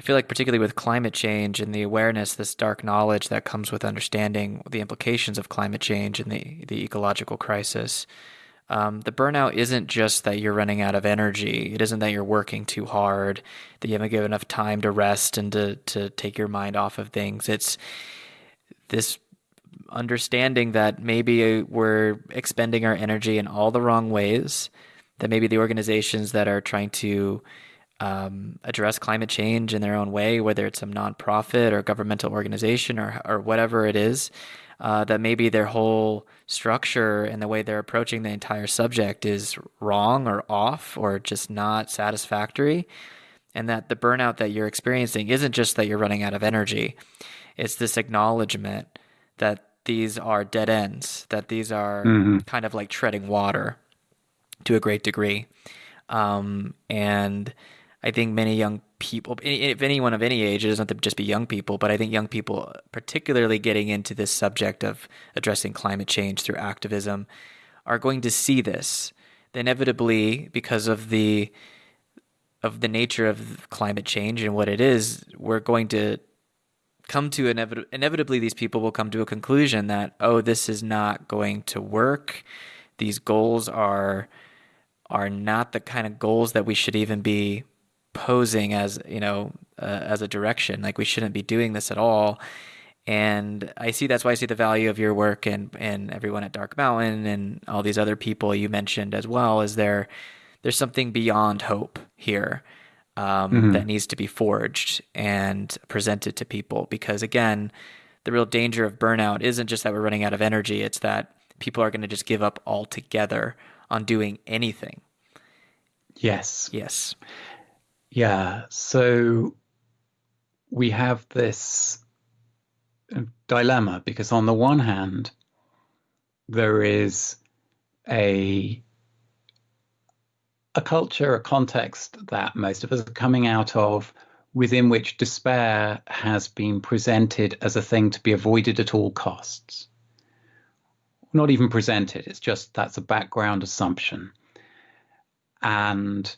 I feel like particularly with climate change and the awareness, this dark knowledge that comes with understanding the implications of climate change and the the ecological crisis. Um, the burnout isn't just that you're running out of energy. It isn't that you're working too hard, that you haven't given enough time to rest and to, to take your mind off of things. It's this understanding that maybe we're expending our energy in all the wrong ways, that maybe the organizations that are trying to um, address climate change in their own way, whether it's a nonprofit or governmental organization or, or whatever it is, uh, that maybe their whole structure and the way they're approaching the entire subject is wrong or off or just not satisfactory. And that the burnout that you're experiencing isn't just that you're running out of energy, it's this acknowledgement that these are dead ends, that these are mm-hmm. kind of like treading water to a great degree. Um, and I think many young people, if anyone of any age, it doesn't have to just be young people, but I think young people, particularly getting into this subject of addressing climate change through activism, are going to see this. Inevitably, because of the of the nature of climate change and what it is, we're going to come to inevit- inevitably these people will come to a conclusion that oh, this is not going to work. These goals are are not the kind of goals that we should even be posing as you know uh, as a direction like we shouldn't be doing this at all. And i see that's why i see the value of your work and and everyone at dark mountain and all these other people you mentioned as well is there there's something beyond hope here um, mm-hmm. that needs to be forged and presented to people. Because again the real danger of burnout isn't just that we're running out of energy it's that people are going to just give up altogether on doing anything. Yes. Yes yeah. So we have this dilemma because, on the one hand, there is a a culture, a context that most of us are coming out of, within which despair has been presented as a thing to be avoided at all costs. Not even presented, it's just that's a background assumption. And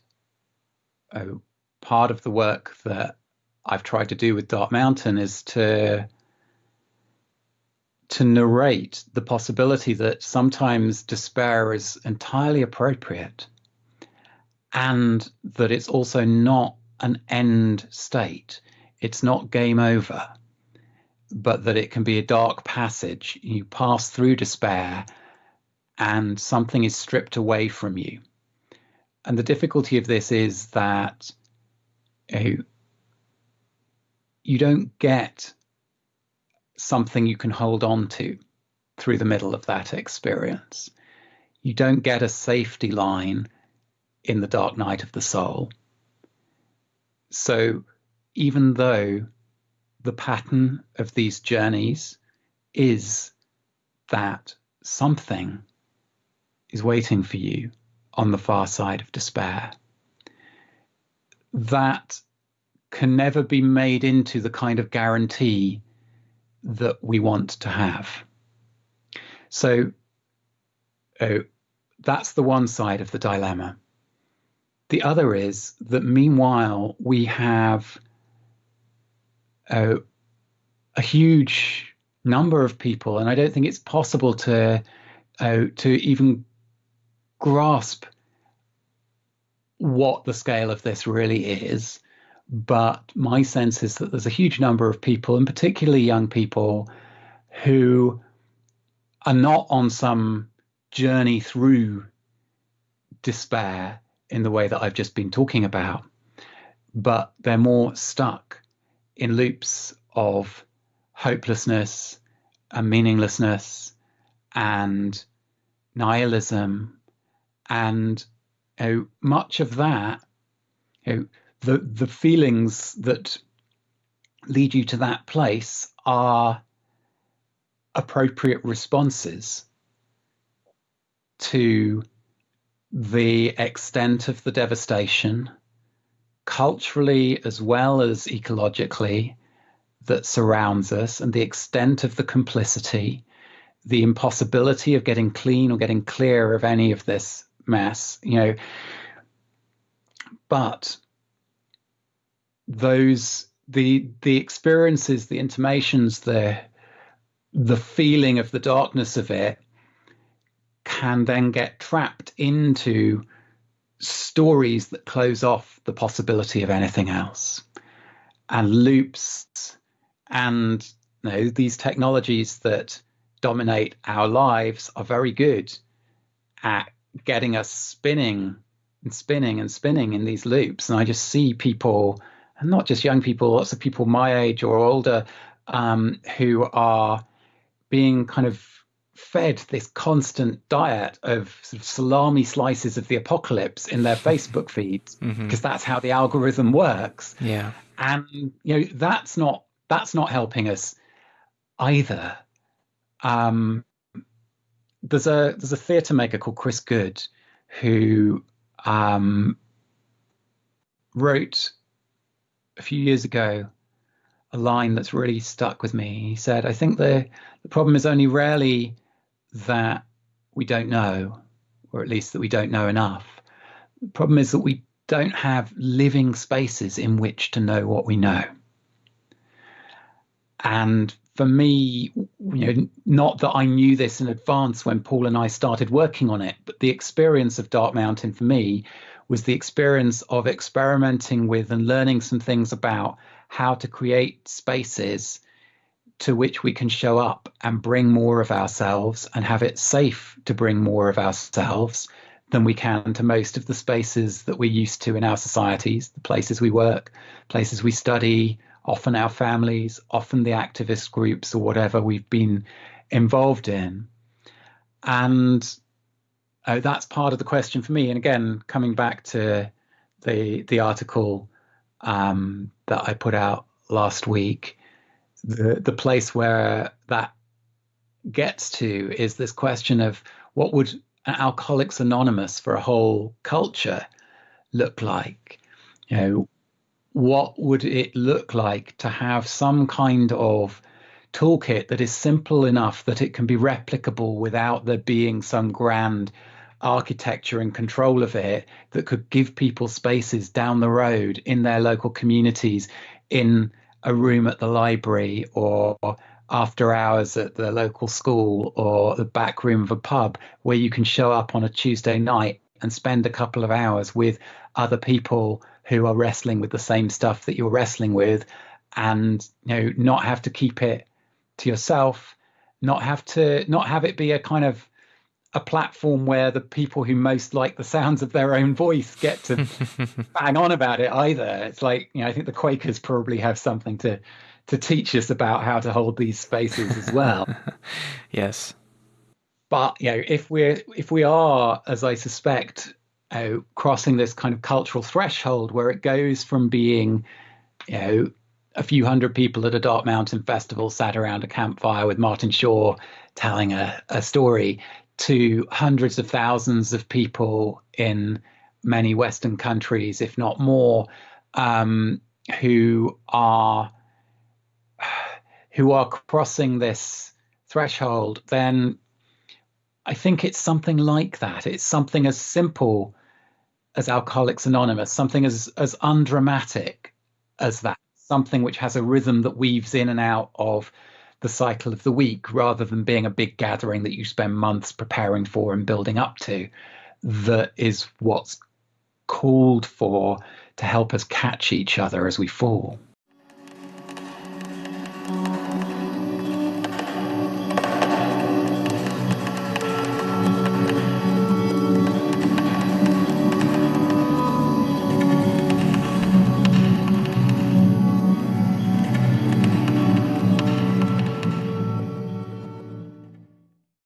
oh, part of the work that I've tried to do with Dark Mountain is to to narrate the possibility that sometimes despair is entirely appropriate and that it's also not an end state. It's not game over, but that it can be a dark passage. You pass through despair and something is stripped away from you. And the difficulty of this is that you don't get something you can hold on to through the middle of that experience. You don't get a safety line in the dark night of the soul. So, even though the pattern of these journeys is that something is waiting for you on the far side of despair, that can never be made into the kind of guarantee that we want to have. So uh, that's the one side of the dilemma. The other is that meanwhile, we have uh, a huge number of people, and I don't think it's possible to uh, to even grasp what the scale of this really is. But my sense is that there's a huge number of people, and particularly young people, who are not on some journey through despair in the way that I've just been talking about, but they're more stuck in loops of hopelessness and meaninglessness and nihilism and you know, much of that, you know, the the feelings that lead you to that place are appropriate responses to the extent of the devastation, culturally as well as ecologically, that surrounds us, and the extent of the complicity, the impossibility of getting clean or getting clear of any of this mess, you know. But those the the experiences, the intimations, the the feeling of the darkness of it can then get trapped into stories that close off the possibility of anything else and loops and you know, these technologies that dominate our lives are very good at getting us spinning and spinning and spinning in these loops and i just see people and not just young people lots of people my age or older um, who are being kind of fed this constant diet of sort of salami slices of the apocalypse in their Facebook feeds because mm-hmm. that's how the algorithm works. Yeah. And you know that's not that's not helping us either. Um, there's a there's a theatre maker called Chris Goode who um, wrote a few years ago a line that's really stuck with me. He said, "I think the the problem is only rarely that we don't know, or at least that we don't know enough. The problem is that we don't have living spaces in which to know what we know. And for me, you know, not that I knew this in advance when Paul and I started working on it, but the experience of Dark Mountain for me was the experience of experimenting with and learning some things about how to create spaces to which we can show up and bring more of ourselves and have it safe to bring more of ourselves than we can to most of the spaces that we're used to in our societies, the places we work, places we study, often our families, often the activist groups or whatever we've been involved in. And uh, that's part of the question for me. And again, coming back to the the article um, that I put out last week, the the place where that gets to is this question of what would Alcoholics Anonymous for a whole culture look like? You know, what would it look like to have some kind of toolkit that is simple enough that it can be replicable without there being some grand architecture and control of it that could give people spaces down the road in their local communities in a room at the library or after hours at the local school or the back room of a pub where you can show up on a Tuesday night and spend a couple of hours with other people who are wrestling with the same stuff that you're wrestling with and you know not have to keep it to yourself not have to not have it be a kind of a platform where the people who most like the sounds of their own voice get to bang on about it either. It's like, you know, I think the Quakers probably have something to to teach us about how to hold these spaces as well. yes. But you know, if we're if we are, as I suspect, crossing this kind of cultural threshold where it goes from being, you know, a few hundred people at a Dark Mountain festival sat around a campfire with Martin Shaw telling a, a story to hundreds of thousands of people in many Western countries, if not more, um, who are who are crossing this threshold, then I think it's something like that. It's something as simple as Alcoholics Anonymous, something as as undramatic as that, something which has a rhythm that weaves in and out of the cycle of the week rather than being a big gathering that you spend months preparing for and building up to. That is what's called for to help us catch each other as we fall.